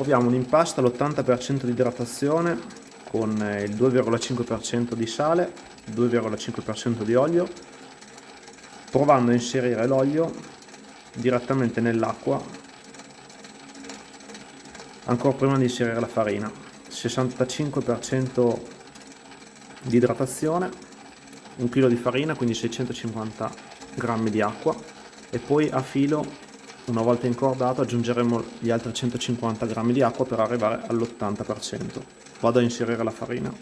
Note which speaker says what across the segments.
Speaker 1: proviamo un impasto all'80% di idratazione con il 2,5% di sale, 2,5% di olio, provando a inserire l'olio direttamente nell'acqua ancora prima di inserire la farina. 65% di idratazione 1 kg di farina quindi 650 g di acqua e poi a filo una volta incordato aggiungeremo gli altri 150 g di acqua per arrivare all'80% vado a inserire la farina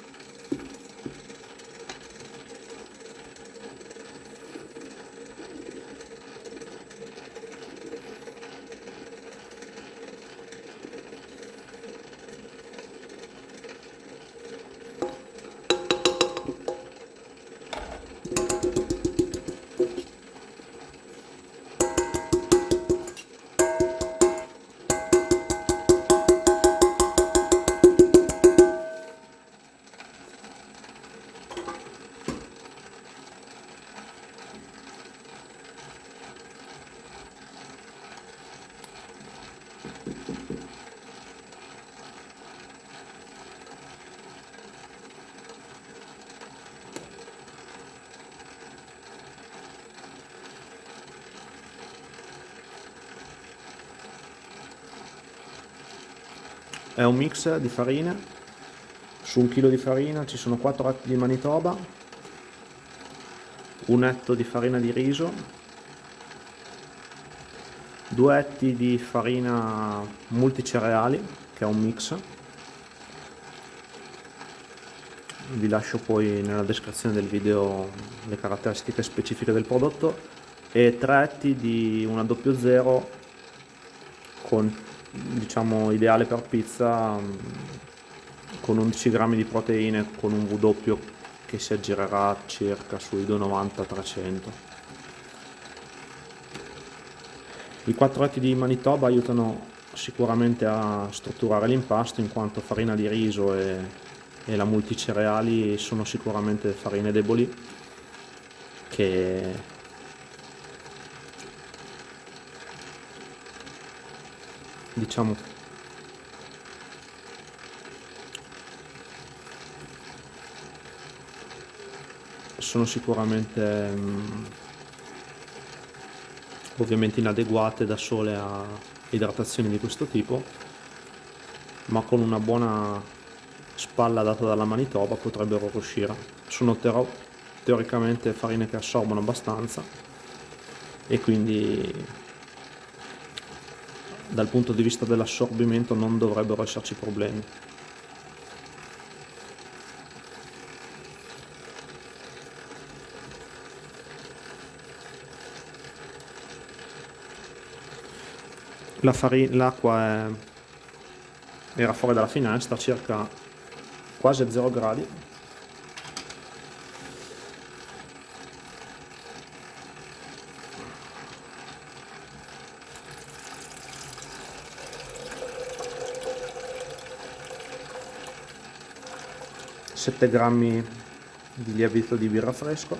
Speaker 1: è un mix di farine su un chilo di farina ci sono 4 etti di manitoba un etto di farina di riso 2 etti di farina multicereali che è un mix. Vi lascio poi nella descrizione del video le caratteristiche specifiche del prodotto e 3 etti di una 00 con diciamo ideale per pizza mm, con 11 grammi di proteine con un W che si aggirerà circa sui 290-300 i quattro etti di Manitoba aiutano sicuramente a strutturare l'impasto in quanto farina di riso e, e la multicereali sono sicuramente farine deboli che diciamo. Sono sicuramente um, ovviamente inadeguate da sole a idratazioni di questo tipo ma con una buona spalla data dalla Manitoba potrebbero riuscire. Sono teoricamente farine che assorbono abbastanza e quindi dal punto di vista dell'assorbimento non dovrebbero esserci problemi. L'acqua era fuori dalla finestra, circa quasi a 0 gradi 7 grammi di lievito di birra fresco.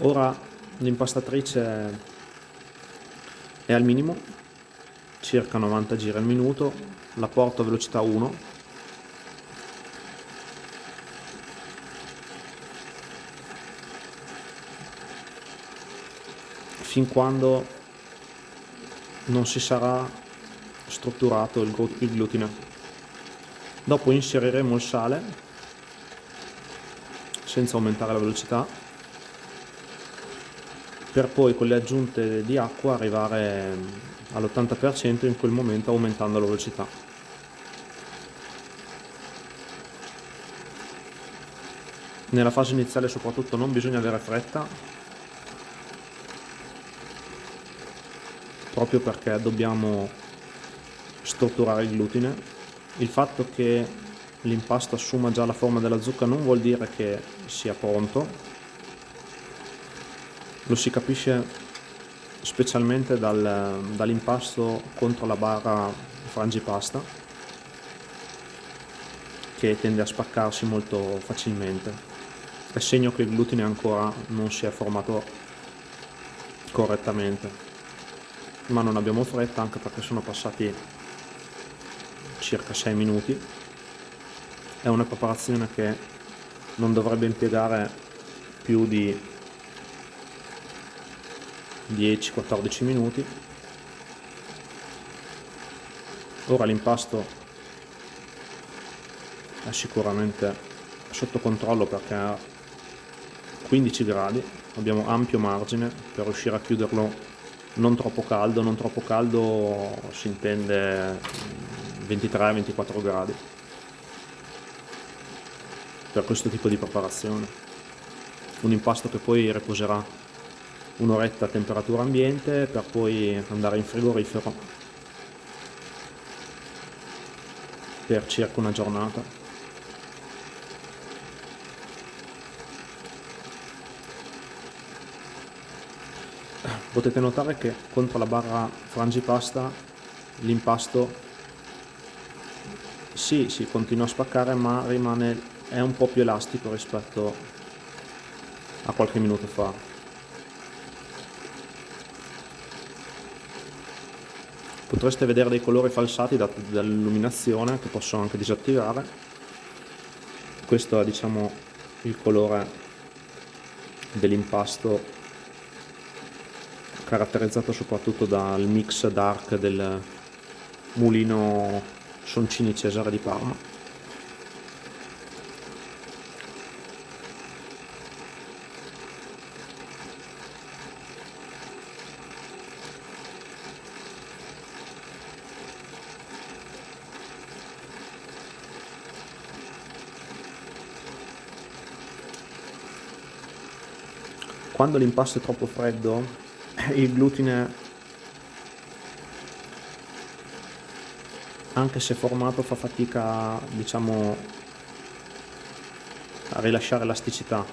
Speaker 1: Ora l'impastatrice è al minimo circa 90 giri al minuto la porto a velocità 1 fin quando non si sarà strutturato il, glutine. Dopo inseriremo il sale senza aumentare la velocità per poi con le aggiunte di acqua arrivare all'80% in quel momento aumentando la velocità. Nella fase iniziale soprattutto non bisogna avere fretta proprio perché dobbiamo strutturare il glutine. Il fatto che l'impasto assuma già la forma della zucca non vuol dire che sia pronto, lo si capisce specialmente dal, dall'impasto contro la barra frangipasta che tende a spaccarsi molto facilmente. È segno che il glutine ancora non si è formato correttamente, ma non abbiamo fretta anche perché sono passati circa 6 minuti. È una preparazione che non dovrebbe impiegare più di 10-14 minuti. Ora l'impasto è sicuramente sotto controllo perché a 15 gradi abbiamo ampio margine per riuscire a chiuderlo non troppo caldo, non troppo caldo si intende 23-24 gradi. Per questo tipo di preparazione. Un impasto che poi riposerà un'oretta a temperatura ambiente per poi andare in frigorifero per circa una giornata potete notare che contro la barra frangipasta l'impasto sì, si continua a spaccare ma rimane, è un po' più elastico rispetto a qualche minuto fa. Potreste vedere dei colori falsati dati dall'illuminazione che posso anche disattivare. Questo è diciamo il colore dell'impasto caratterizzato soprattutto dal mix dark del mulino Soncini Cesare di Parma. Quando l'impasto è troppo freddo, il glutine anche se formato fa fatica diciamo a rilasciare elasticità.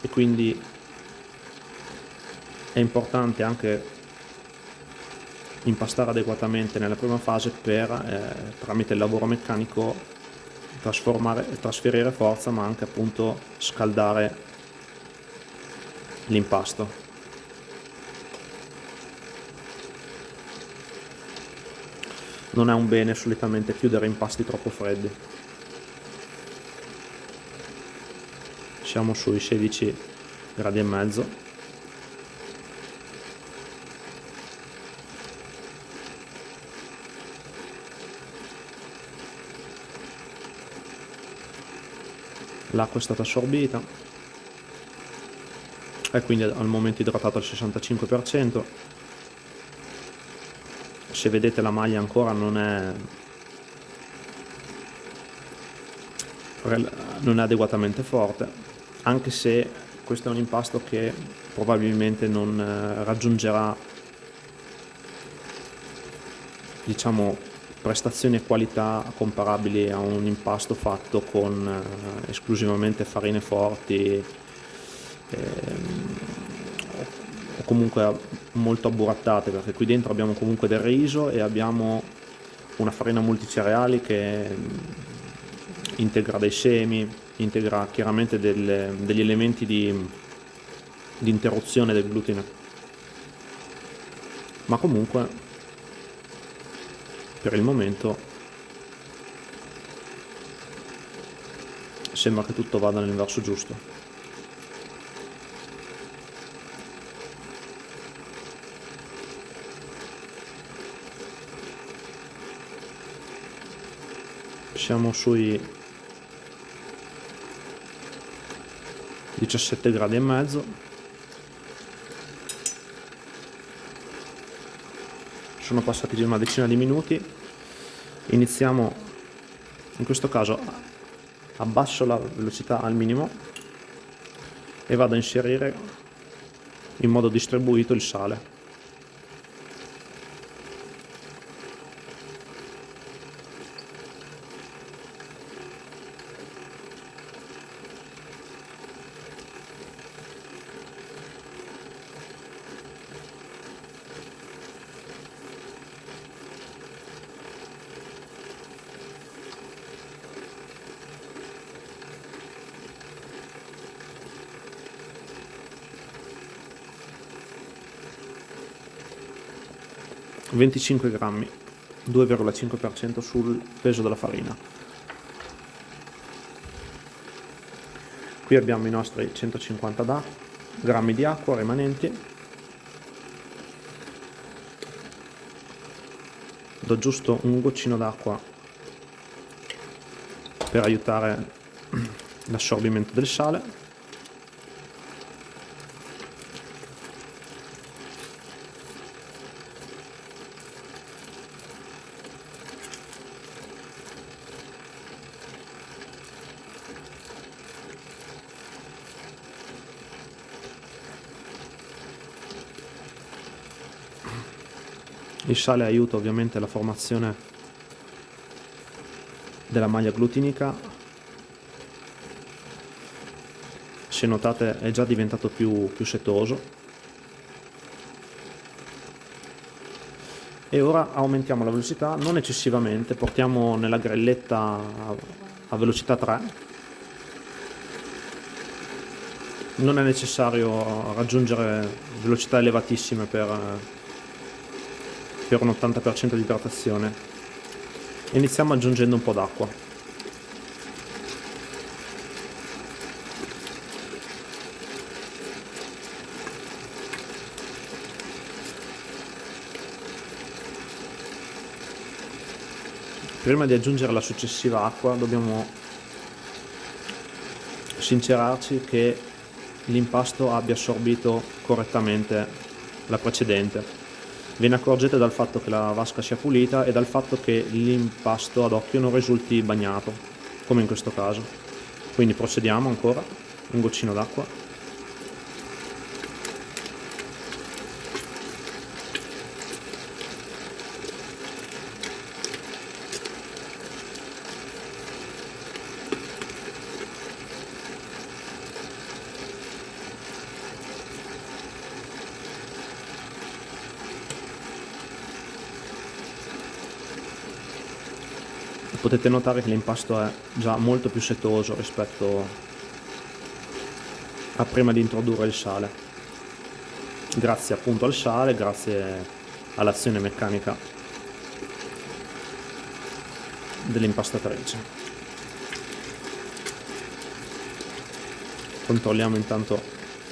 Speaker 1: E quindi è importante anche impastare adeguatamente nella prima fase per eh, tramite il lavoro meccanico trasformare, trasferire forza ma anche appunto scaldare l'impasto non è un bene solitamente chiudere impasti troppo freddi. Siamo sui 16 gradi e mezzo. L'acqua è stata assorbita e quindi al momento idratato al 65% se vedete la maglia ancora non è non è adeguatamente forte anche se questo è un impasto che probabilmente non eh, raggiungerà diciamo prestazioni e qualità comparabili a un impasto fatto con eh, esclusivamente farine forti o comunque molto abburattate perché qui dentro abbiamo comunque del riso e abbiamo una farina multicereali che mm, integra dei semi, integra chiaramente delle, degli elementi di, di interruzione del glutine. Ma comunque per il momento sembra che tutto vada nel verso giusto. Siamo sui 17 gradi e mezzo. Sono passati una decina di minuti. Iniziamo in questo caso abbasso la velocità al minimo e vado a inserire in modo distribuito il sale 25 grammi 2,5% sul peso della farina. Qui abbiamo i nostri 150 grammi di acqua rimanenti. Do giusto un goccino d'acqua per aiutare l'assorbimento del sale Il sale aiuta ovviamente la formazione della maglia glutinica. Se notate è già diventato più, più setoso. E ora aumentiamo la velocità, non eccessivamente, portiamo nella grelletta a, velocità 3. Non è necessario raggiungere velocità elevatissime per per un 80% di idratazione. Iniziamo aggiungendo un po' d'acqua. Prima di aggiungere la successiva acqua dobbiamo sincerarci che l'impasto abbia assorbito correttamente la precedente Ve ne accorgete dal fatto che la vasca sia pulita e dal fatto che l'impasto ad occhio non risulti bagnato, come in questo caso. Quindi procediamo ancora, un goccino d'acqua potete notare che l'impasto è già molto più setoso rispetto a prima di introdurre il sale. Grazie appunto al sale, grazie all'azione meccanica dell'impastatrice. Controlliamo intanto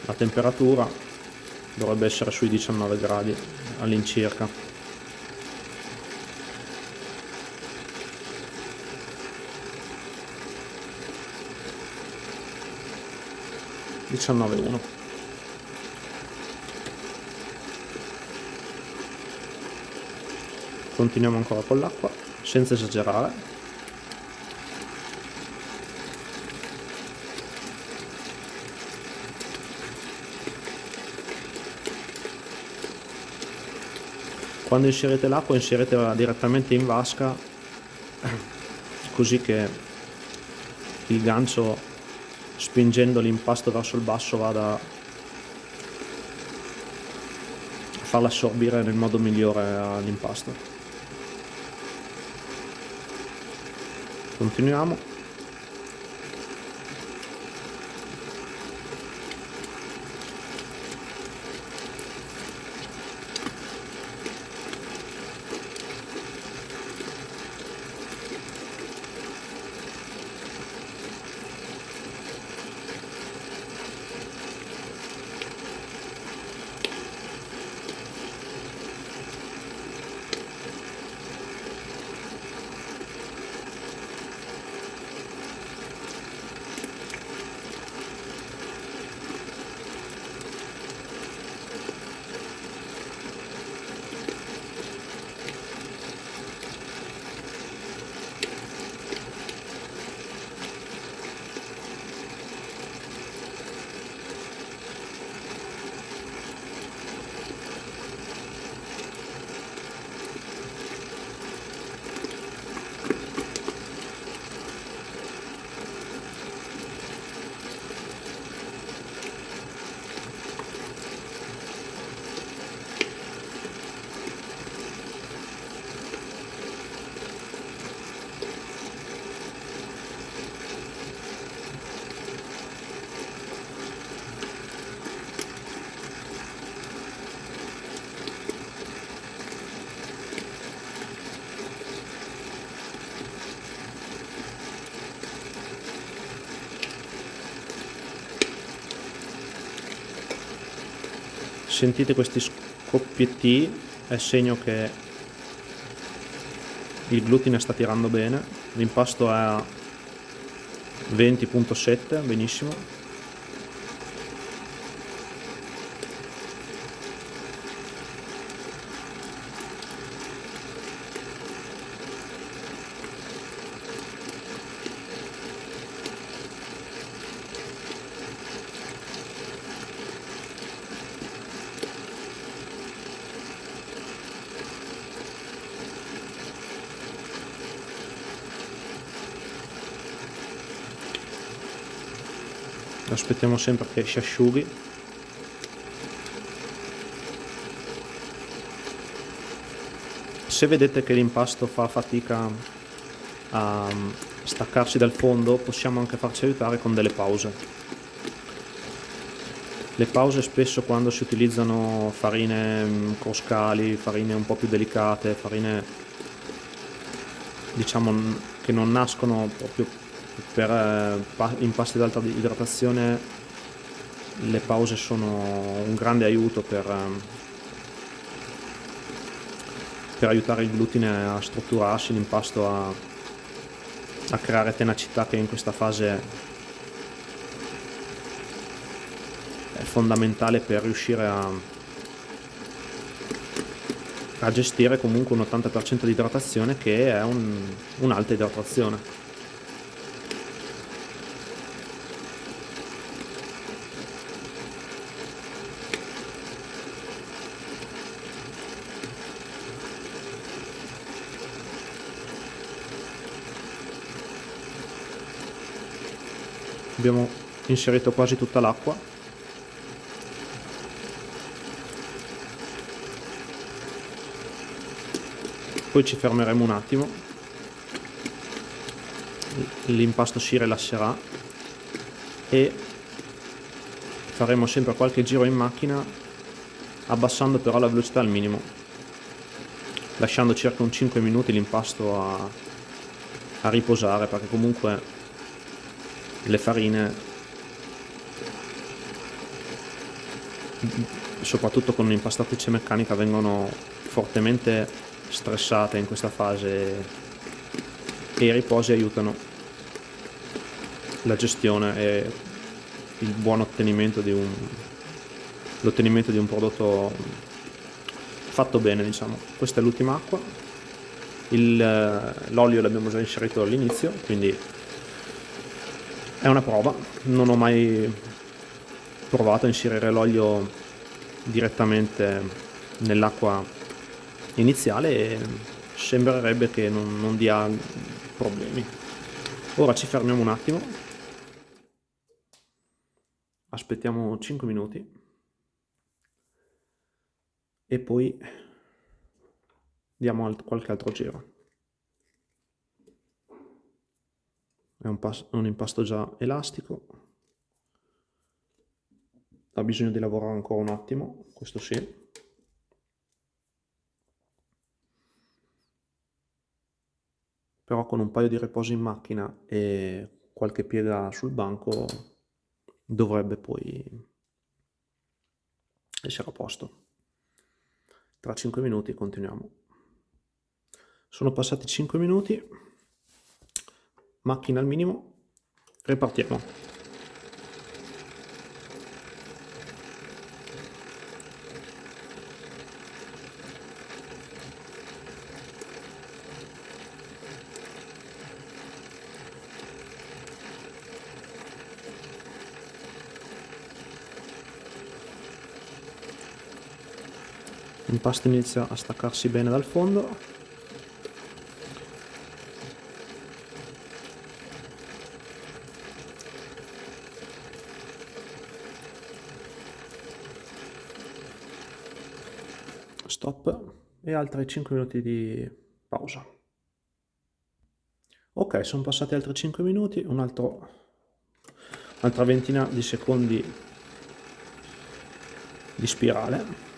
Speaker 1: la temperatura dovrebbe essere sui 19 gradi all'incirca 19.1 continuiamo ancora con l'acqua senza esagerare. Quando inserite l'acqua inseritela direttamente in vasca così che il gancio spingendo l'impasto verso il basso vada a farla assorbire nel modo migliore all'impasto continuiamo sentite questi scoppietti è segno che il glutine sta tirando bene. L'impasto è a 20.7 benissimo aspettiamo sempre che si asciughi. Se vedete che l'impasto fa fatica a staccarsi dal fondo possiamo anche farci aiutare con delle pause. Le pause spesso quando si utilizzano farine mm, croscali, farine un po' più delicate, farine diciamo che non nascono proprio per eh, impasti ad alta idratazione le pause sono un grande aiuto per, eh, per aiutare il glutine a strutturarsi, l'impasto a, a creare tenacità che in questa fase è fondamentale per riuscire a, a gestire comunque un 80% di idratazione che è un'alta un idratazione. Abbiamo inserito quasi tutta l'acqua. Poi ci fermeremo un attimo. L'impasto si rilasserà e faremo sempre qualche giro in macchina abbassando però la velocità al minimo lasciando circa un 5 minuti l'impasto a, a riposare perché comunque le farine soprattutto con un'impastatrice meccanica vengono fortemente stressate in questa fase e i riposi aiutano la gestione e il buon ottenimento di un l'ottenimento di un prodotto fatto bene diciamo. Questa è l'ultima acqua. L'olio l'abbiamo già inserito all'inizio quindi è una prova, non ho mai provato a inserire l'olio direttamente nell'acqua iniziale e sembrerebbe che non, non dia problemi. Ora ci fermiamo un attimo, aspettiamo 5 minuti e poi diamo qualche altro giro. È un, un impasto già elastico. Ha bisogno di lavorare ancora un attimo questo sì. Però con un paio di riposi in macchina e qualche piega sul banco dovrebbe poi essere a posto. Tra 5 minuti continuiamo. Sono passati 5 minuti macchina al minimo, ripartiamo. L'impasto inizia a staccarsi bene dal fondo stop e altri 5 minuti di pausa. Ok, sono passati altri 5 minuti, un'altra ventina di secondi di spirale.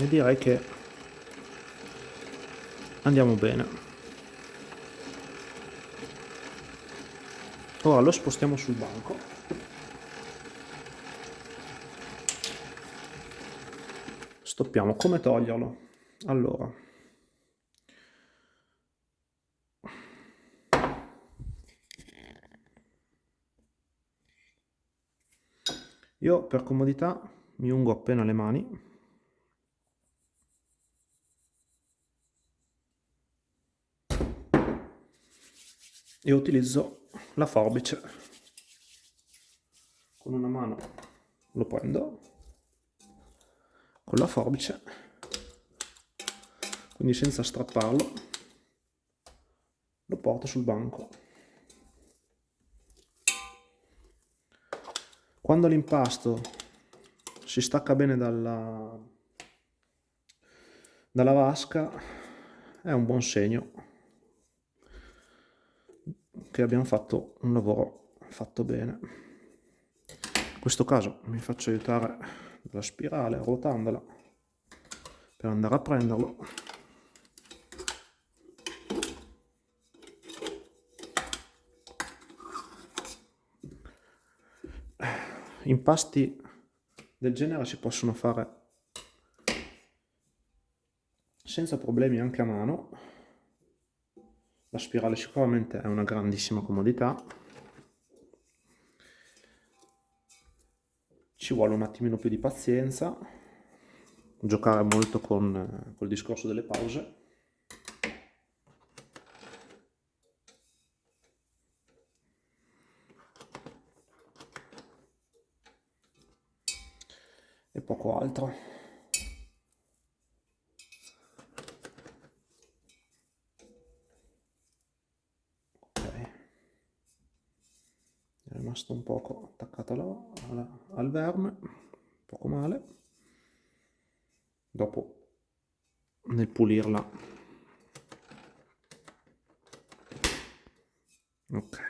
Speaker 1: E direi che andiamo bene ora lo spostiamo sul banco. Stoppiamo come toglierlo. Allora. Io per comodità mi ungo appena le mani. E utilizzo la forbice. Con una mano lo prendo. Con la forbice. Quindi senza strapparlo lo porto sul banco. Quando l'impasto si stacca bene dalla, dalla vasca è un buon segno che abbiamo fatto un lavoro fatto bene. In questo caso mi faccio aiutare dalla spirale ruotandola per andare a prenderlo. Impasti del genere si possono fare senza problemi anche a mano la spirale sicuramente è una grandissima comodità. Ci vuole un attimino più di pazienza. Giocare molto con col discorso delle pause. E poco altro rimasto un poco attaccato alla, alla, al verme, poco male. Dopo nel pulirla. Ok.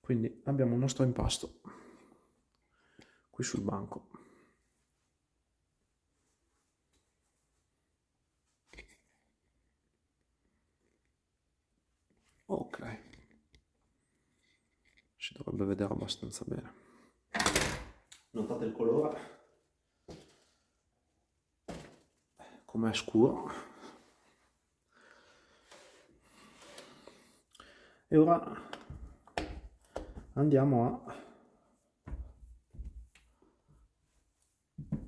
Speaker 1: Quindi abbiamo il nostro impasto qui sul banco. Ok. Si dovrebbe vedere abbastanza bene. Notate il colore. Com'è scuro. E ora andiamo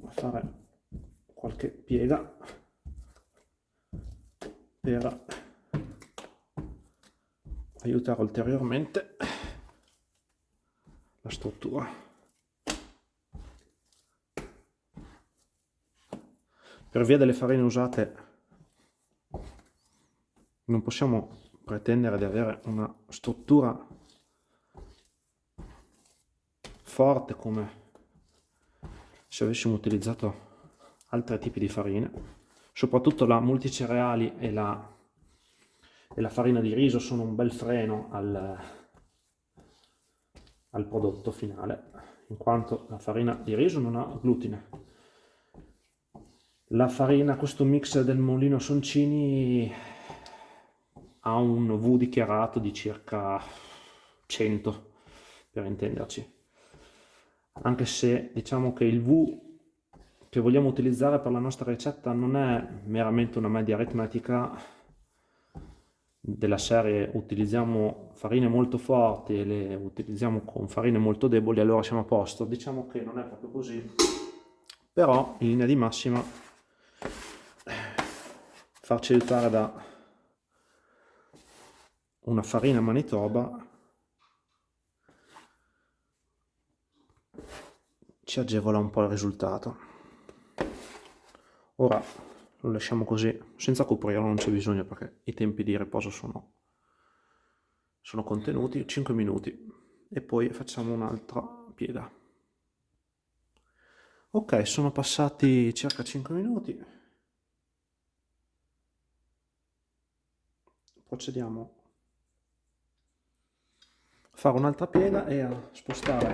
Speaker 1: a fare qualche piega per aiutare ulteriormente la struttura. Per via delle farine usate non possiamo pretendere di avere una struttura forte come se avessimo utilizzato altri tipi di farine, soprattutto la multicereali e la e la farina di riso sono un bel freno al, al prodotto finale, in quanto la farina di riso non ha glutine. La farina, questo mix del Molino Soncini ha un V dichiarato di circa 100, per intenderci. Anche se diciamo che il V che vogliamo utilizzare per la nostra ricetta non è meramente una media aritmetica, della serie utilizziamo farine molto forti e le utilizziamo con farine molto deboli allora siamo a posto. Diciamo che non è proprio così però in linea di massima farci aiutare da una farina manitoba ci agevola un po' il risultato. Ora lo lasciamo così, senza coprirlo non c'è bisogno perché i tempi di riposo sono, sono contenuti, 5 minuti e poi facciamo un'altra piega. Ok, sono passati circa 5 minuti. Procediamo a fare un'altra piega e a spostare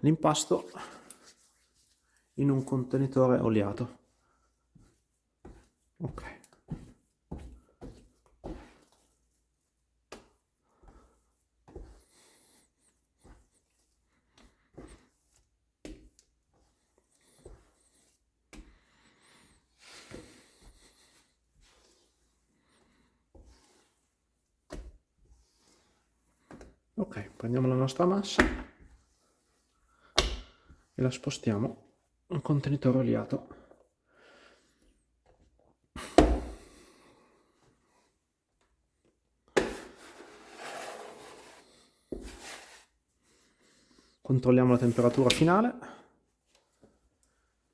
Speaker 1: l'impasto in un contenitore oliato. Ok. Ok prendiamo la nostra massa e la spostiamo un contenitore oliato controlliamo la temperatura finale.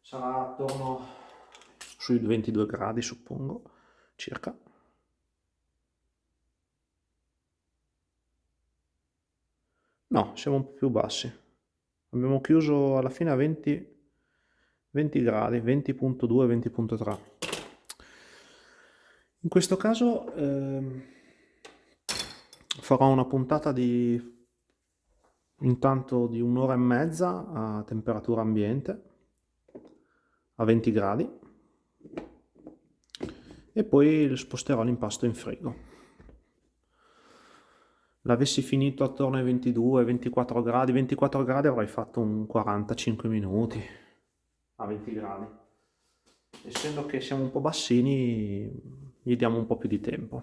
Speaker 1: Sarà attorno sui 22 gradi suppongo circa. No siamo un po' più bassi. Abbiamo chiuso alla fine a 20 20 gradi 20.2 20.3 in questo caso eh, farò una puntata di intanto di un'ora e mezza a temperatura ambiente a 20 gradi. E poi sposterò l'impasto in frigo. L'avessi finito attorno ai 22 24 gradi 24 gradi avrei fatto un 45 minuti a 20 gradi. Essendo che siamo un po' bassini gli diamo un po' più di tempo.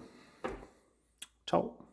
Speaker 1: Ciao